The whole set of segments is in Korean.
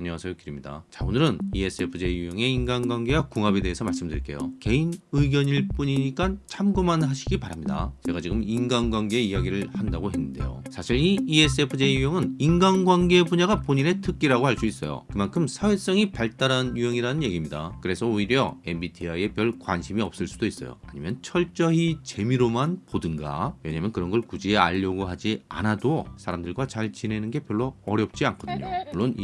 안녕하세요 길입니다. 자 오늘은 ESFJ 유형의 인간관계와 궁합에 대해서 말씀드릴게요. 개인 의견일 뿐이니까 참고만 하시기 바랍니다. 제가 지금 인간관계 이야기를 한다고 했는데요. 사실 이 ESFJ 유형은 인간관계 분야가 본인의 특기라고 할 수 있어요. 그만큼 사회성이 발달한 유형이라는 얘기입니다. 그래서 오히려 MBTI에 별 관심이 없을 수도 있어요. 아니면 철저히 재미로만 보든가. 왜냐면 그런 걸 굳이 알려고 하지 않아도 사람들과 잘 지내는 게 별로 어렵지 않거든요. 물론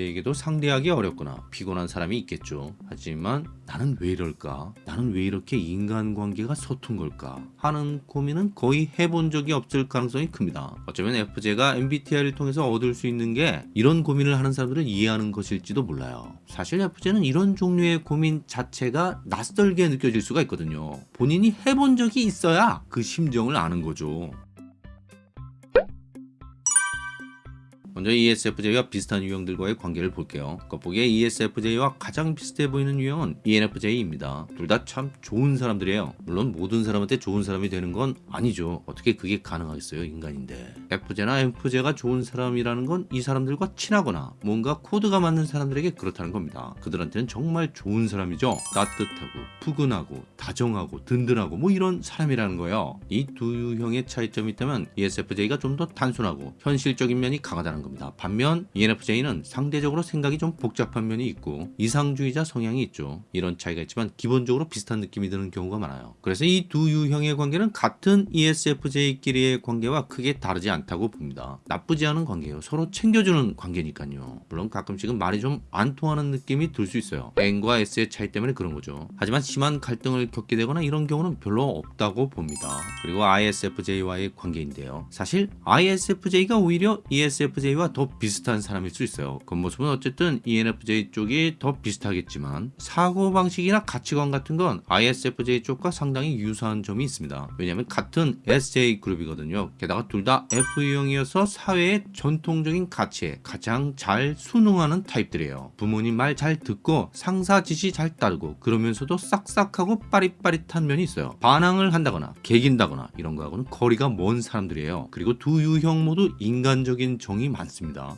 ESFJ에게도 상대하기 어렵거나 피곤한 사람이 있겠죠. 하지만 나는 왜 이럴까? 나는 왜 이렇게 인간관계가 서툰 걸까? 하는 고민은 거의 해본 적이 없을 가능성이 큽니다. 어쩌면 FJ가 MBTI를 통해서 얻을 수 있는 게 이런 고민을 하는 사람들을 이해하는 것일지도 몰라요. 사실 FJ는 이런 종류의 고민 자체가 낯설게 느껴질 수가 있거든요. 본인이 해본 적이 있어야 그 심정을 아는 거죠. 먼저 ESFJ와 비슷한 유형들과의 관계를 볼게요. 겉보기에 ESFJ와 가장 비슷해 보이는 유형은 ENFJ입니다. 둘 다 참 좋은 사람들이에요. 물론 모든 사람한테 좋은 사람이 되는 건 아니죠. 어떻게 그게 가능하겠어요, 인간인데. FJ나 FJ가 좋은 사람이라는 건 이 사람들과 친하거나 뭔가 코드가 맞는 사람들에게 그렇다는 겁니다. 그들한테는 정말 좋은 사람이죠. 따뜻하고 푸근하고 다정하고 든든하고 뭐 이런 사람이라는 거예요. 이 두 유형의 차이점이 있다면 ESFJ가 좀 더 단순하고 현실적인 면이 강하다는 겁니다. 반면 E ENFJ는 상대적으로 생각이 좀 복잡한 면이 있고 이상주의자 성향이 있죠. 이런 차이가 있지만 기본적으로 비슷한 느낌이 드는 경우가 많아요. 그래서 이 두 유형의 관계는 같은 ESFJ끼리의 관계와 크게 다르지 않다고 봅니다. 나쁘지 않은 관계예요. 서로 챙겨주는 관계니까요. 물론 가끔씩은 말이 좀 안 통하는 느낌이 들 수 있어요. N과 S의 차이 때문에 그런 거죠. 하지만 심한 갈등을 겪게 되거나 이런 경우는 별로 없다고 봅니다. 그리고 ISFJ와의 관계인데요. 사실 ISFJ가 오히려 ESFJ와 더 비슷한 사람일 수 있어요. 겉모습은 어쨌든 ENFJ 쪽이 더 비슷하겠지만 사고방식이나 가치관 같은 건 ISFJ 쪽과 상당히 유사한 점이 있습니다. 왜냐하면 같은 SJ 그룹이거든요. 게다가 둘 다 F유형이어서 사회의 전통적인 가치에 가장 잘 순응하는 타입들이에요. 부모님 말 잘 듣고 상사 지시 잘 따르고 그러면서도 싹싹하고 빠릿빠릿한 면이 있어요. 반항을 한다거나 개긴다거나 이런 거하고는 거리가 먼 사람들이에요. 그리고 두 유형 모두 인간적인 정이 많습니다.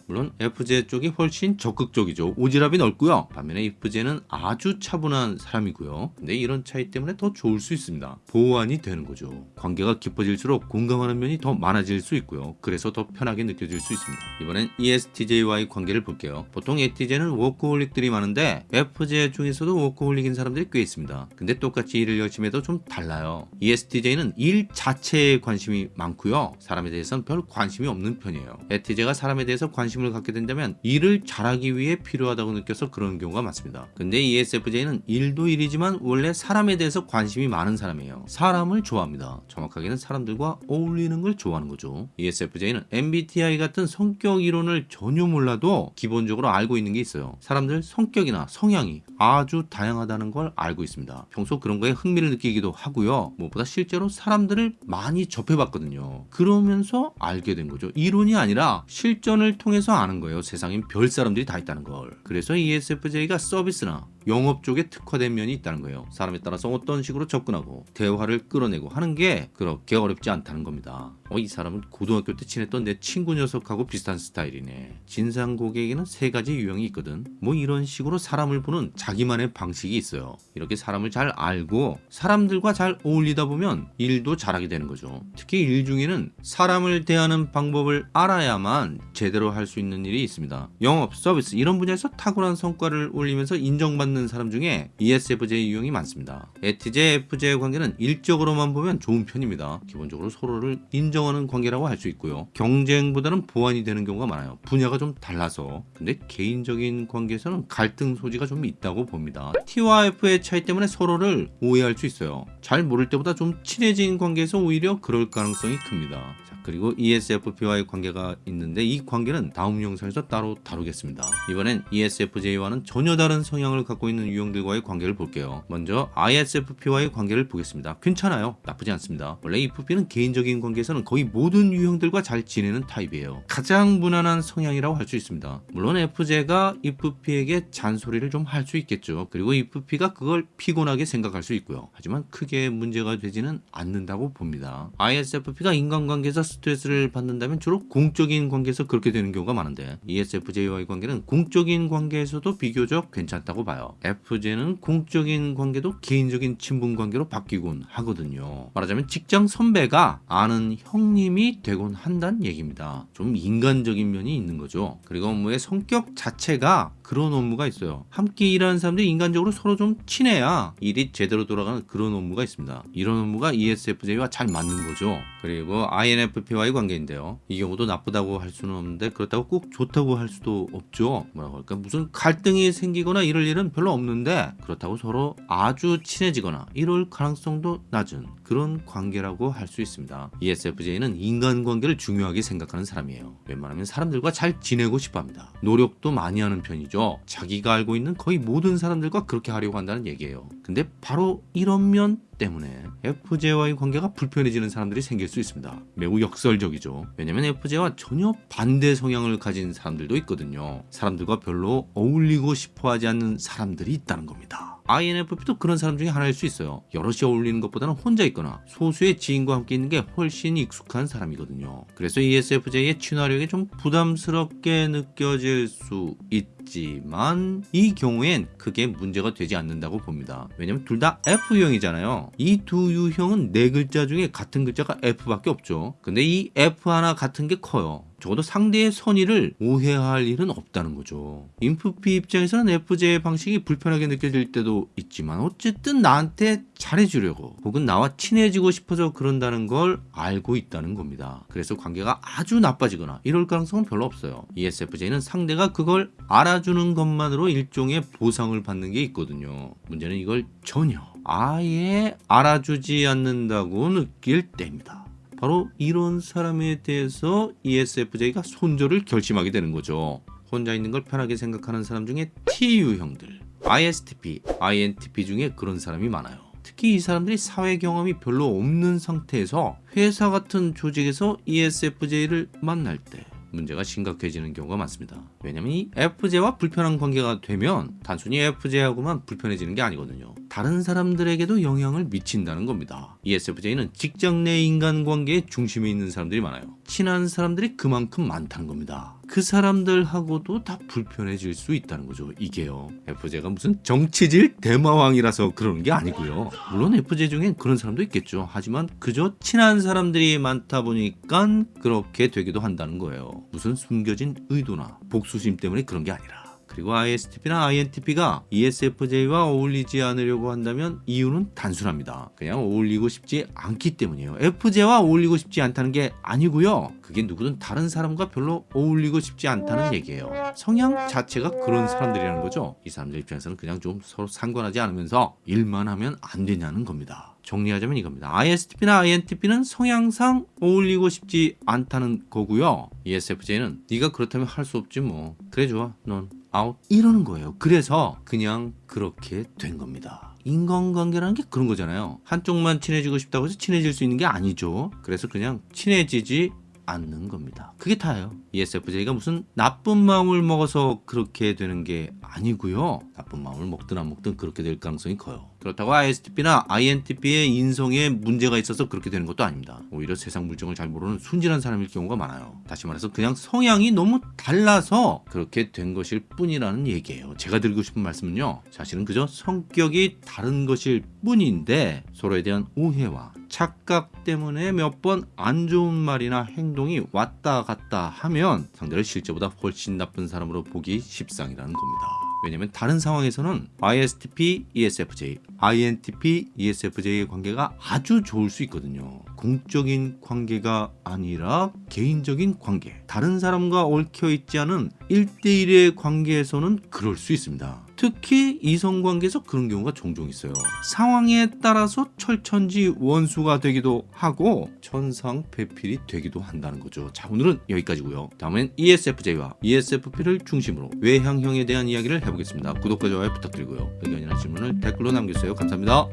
물론 ESFJ 쪽이 훨씬 적극적이죠. 오지랖이 넓고요. 반면에 ISFJ는 아주 차분한 사람이고요. 근데 이런 차이 때문에 더 좋을 수 있습니다. 보완이 되는 거죠. 관계가 깊어질수록 공감하는 면이 더 많아질 수 있고요. 그래서 더 편하게 느껴질 수 있습니다. 이번엔 ESTJ와의 관계를 볼게요. 보통 ESTJ는 워커홀릭들이 많은데 ESFJ 중에서도 워커홀릭인 사람들이 꽤 있습니다. 근데 똑같이 일을 열심히 해도 좀 달라요. ESTJ는 일 자체에 관심이 많고요. 사람에 대해서는 별 관심이 없는 편이에요. ESTJ가 사람에 대해서 관심을 갖게 된다면 일을 잘하기 위해 필요하다고 느껴서 그런 경우가 많습니다. 근데 ESFJ는 일도 일이지만 원래 사람에 대해서 관심이 많은 사람이에요. 사람을 좋아합니다. 정확하게는 사람들과 어울리는 걸 좋아하는 거죠. ESFJ는 MBTI 같은 성격 이론을 전혀 몰라도 기본적으로 알고 있는 게 있어요. 사람들 성격이나 성향이 아주 다양하다는 걸 알고 있습니다. 평소 그런 거에 흥미를 느끼기도 하고요. 무엇보다 실제로 사람들을 많이 접해봤거든요. 그러면서 알게 된 거죠. 이론이 아니라 실 전을 통해서 아는 거예요. 세상엔 별 사람들이 다 있다는 걸. 그래서 ESFJ가 서비스나 영업 쪽에 특화된 면이 있다는 거예요. 사람에 따라서 어떤 식으로 접근하고 대화를 끌어내고 하는 게 그렇게 어렵지 않다는 겁니다. 어, 이 사람은 고등학교 때 친했던 내 친구 녀석하고 비슷한 스타일이네. 진상 고객에는 세 가지 유형이 있거든. 뭐 이런 식으로 사람을 보는 자기만의 방식이 있어요. 이렇게 사람을 잘 알고 사람들과 잘 어울리다 보면 일도 잘하게 되는 거죠. 특히 일 중에는 사람을 대하는 방법을 알아야만 제대로 할 수 있는 일이 있습니다. 영업, 서비스 이런 분야에서 탁월한 성과를 올리면서 인정받는 사람 중에 ESFJ 유형이 많습니다. ETJ, FJ 관계는 일적으로만 보면 좋은 편입니다. 기본적으로 서로를 인정하는 관계라고 할 수 있고요. 경쟁보다는 보완이 되는 경우가 많아요. 분야가 좀 달라서. 근데 개인적인 관계에서는 갈등 소지가 좀 있다고 봅니다. T와 F의 차이 때문에 서로를 오해할 수 있어요. 잘 모를 때보다 좀 친해진 관계에서 오히려 그럴 가능성이 큽니다. 자, 그리고 ESFP와의 관계가 있는데 이 관계는 다음 영상에서 따로 다루겠습니다. 이번엔 ESFJ와는 전혀 다른 성향을 갖고 있는 유형들과의 관계를 볼게요. 먼저 ISFP와의 관계를 보겠습니다. 괜찮아요. 나쁘지 않습니다. 원래 EFP는 개인적인 관계에서는 거의 모든 유형들과 잘 지내는 타입이에요. 가장 무난한 성향이라고 할 수 있습니다. 물론 FJ가 EFP에게 잔소리를 좀 할 수 있겠죠. 그리고 EFP가 그걸 피곤하게 생각할 수 있고요. 하지만 크게 문제가 되지는 않는다고 봅니다. ISFP가 인간관계에서 스트레스를 받는다면 주로 공적인 관계에서 그렇게 되는 경우가 많은데 ESFJ와의 관계는 공적인 관계에서도 비교적 괜찮다고 봐요. FJ는 공적인 관계도 개인적인 친분 관계로 바뀌곤 하거든요. 말하자면 직장 선배가 아는 형님이 되곤 한다는 얘기입니다. 좀 인간적인 면이 있는 거죠. 그리고 업무의 성격 자체가 그런 업무가 있어요. 함께 일하는 사람들이 인간적으로 서로 좀 친해야 일이 제대로 돌아가는 그런 업무가 있습니다. 이런 업무가 ESFJ와 잘 맞는 거죠. 그리고 INFP와의 관계인데요. 이 경우도 나쁘다고 할 수는 없는데 그렇다고 꼭 좋다고 할 수도 없죠. 뭐라고 할까 무슨 갈등이 생기거나 이럴 일은 별로 없는데 그렇다고 서로 아주 친해지거나 이럴 가능성도 낮은 그런 관계라고 할 수 있습니다. ESFJ는 인간관계를 중요하게 생각하는 사람이에요. 웬만하면 사람들과 잘 지내고 싶어합니다. 노력도 많이 하는 편이죠. 자기가 알고 있는 거의 모든 사람들과 그렇게 하려고 한다는 얘기예요. 근데 바로 이런 면 때문에 FJ와의 관계가 불편해지는 사람들이 생길 수 있습니다. 매우 역설적이죠. 왜냐면 FJ와 전혀 반대 성향을 가진 사람들도 있거든요. 사람들과 별로 어울리고 싶어 하지 않는 사람들이 있다는 겁니다. INFP도 그런 사람 중에 하나일 수 있어요. 여럿이 어울리는 것보다는 혼자 있거나 소수의 지인과 함께 있는 게 훨씬 익숙한 사람이거든요. 그래서 ESFJ의 친화력이 좀 부담스럽게 느껴질 수 있지만 이 경우엔 크게 문제가 되지 않는다고 봅니다. 왜냐면 둘 다 F형이잖아요. 이 두 유형은 네 글자 중에 같은 글자가 F밖에 없죠. 근데 이 F 하나 같은 게 커요. 적어도 상대의 선의를 오해할 일은 없다는 거죠. 인프피 입장에서는 FJ의 방식이 불편하게 느껴질 때도 있지만 어쨌든 나한테 잘해주려고 혹은 나와 친해지고 싶어서 그런다는 걸 알고 있다는 겁니다. 그래서 관계가 아주 나빠지거나 이럴 가능성은 별로 없어요. ESFJ는 상대가 그걸 알아주는 것만으로 일종의 보상을 받는 게 있거든요. 문제는 이걸 전혀 아예 알아주지 않는다고 느낄 때입니다. 바로 이런 사람에 대해서 ESFJ가 손절을 결심하게 되는 거죠. 혼자 있는 걸 편하게 생각하는 사람 중에 T 유형들, ISTP, INTP 중에 그런 사람이 많아요. 특히 이 사람들이 사회 경험이 별로 없는 상태에서 회사 같은 조직에서 ESFJ를 만날 때 문제가 심각해지는 경우가 많습니다. 왜냐면 이 FJ와 불편한 관계가 되면 단순히 FJ하고만 불편해지는 게 아니거든요. 다른 사람들에게도 영향을 미친다는 겁니다. ESFJ는 직장 내 인간관계의 중심에 있는 사람들이 많아요. 친한 사람들이 그만큼 많다는 겁니다. 그 사람들하고도 다 불편해질 수 있다는 거죠. 이게요. FJ가 무슨 정치질 대마왕이라서 그러는 게 아니고요. 물론 FJ 중엔 그런 사람도 있겠죠. 하지만 그저 친한 사람들이 많다 보니까 그렇게 되기도 한다는 거예요. 무슨 숨겨진 의도나 복수심 때문에 그런 게 아니라. 그리고 ISTP나 INTP가 ESFJ와 어울리지 않으려고 한다면 이유는 단순합니다. 그냥 어울리고 싶지 않기 때문이에요. FJ와 어울리고 싶지 않다는 게 아니고요. 그게 누구든 다른 사람과 별로 어울리고 싶지 않다는 얘기예요. 성향 자체가 그런 사람들이라는 거죠. 이 사람들 입장에서는 그냥 좀 서로 상관하지 않으면서 일만 하면 안 되냐는 겁니다. 정리하자면 이겁니다. ISTP나 INTP는 성향상 어울리고 싶지 않다는 거고요. ESFJ는 네가 그렇다면 할 수 없지 뭐. 그래 좋아. 넌 아웃 이러는 거예요. 그래서 그냥 그렇게 된 겁니다. 인간관계라는 게 그런 거잖아요. 한쪽만 친해지고 싶다고 해서 친해질 수 있는 게 아니죠. 그래서 그냥 친해지지 않는 겁니다. 그게 다예요. ESFJ가 무슨 나쁜 마음을 먹어서 그렇게 되는 게 아니고요. 나쁜 마음을 먹든 안 먹든 그렇게 될 가능성이 커요. 그렇다고 ISTP나 INTP의 인성에 문제가 있어서 그렇게 되는 것도 아닙니다. 오히려 세상 물정을 잘 모르는 순진한 사람일 경우가 많아요. 다시 말해서 그냥 성향이 너무 달라서 그렇게 된 것일 뿐이라는 얘기예요. 제가 드리고 싶은 말씀은요. 사실은 그저 성격이 다른 것일 뿐인데 서로에 대한 오해와 착각 때문에 몇 번 안 좋은 말이나 행동이 왔다 갔다 하면 상대를 실제보다 훨씬 나쁜 사람으로 보기 십상이라는 겁니다. 왜냐면 다른 상황에서는 ISTP, ESFJ, INTP, ESFJ의 관계가 아주 좋을 수 있거든요. 공적인 관계가 아니라 개인적인 관계. 다른 사람과 얽혀 있지 않은 1대1의 관계에서는 그럴 수 있습니다. 특히 이성관계에서 그런 경우가 종종 있어요. 상황에 따라서 철천지 원수가 되기도 하고 천상 배필이 되기도 한다는 거죠. 자 오늘은 여기까지고요. 다음엔 ESFJ와 ESFP를 중심으로 외향형에 대한 이야기를 해보겠습니다. 구독과 좋아요 부탁드리고요. 의견이나 질문을 댓글로 남겨주세요. 감사합니다.